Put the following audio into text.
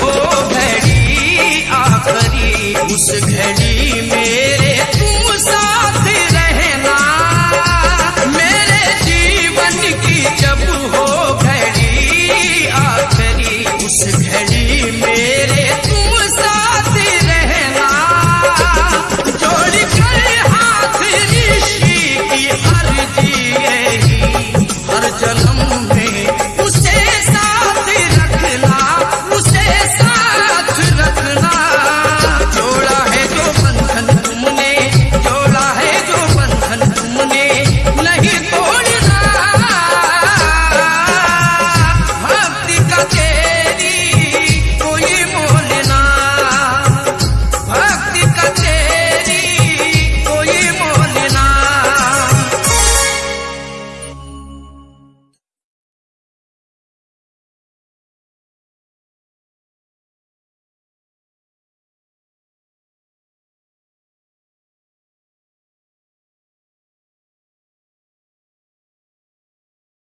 वो घड़ी आखरी उस घड़ी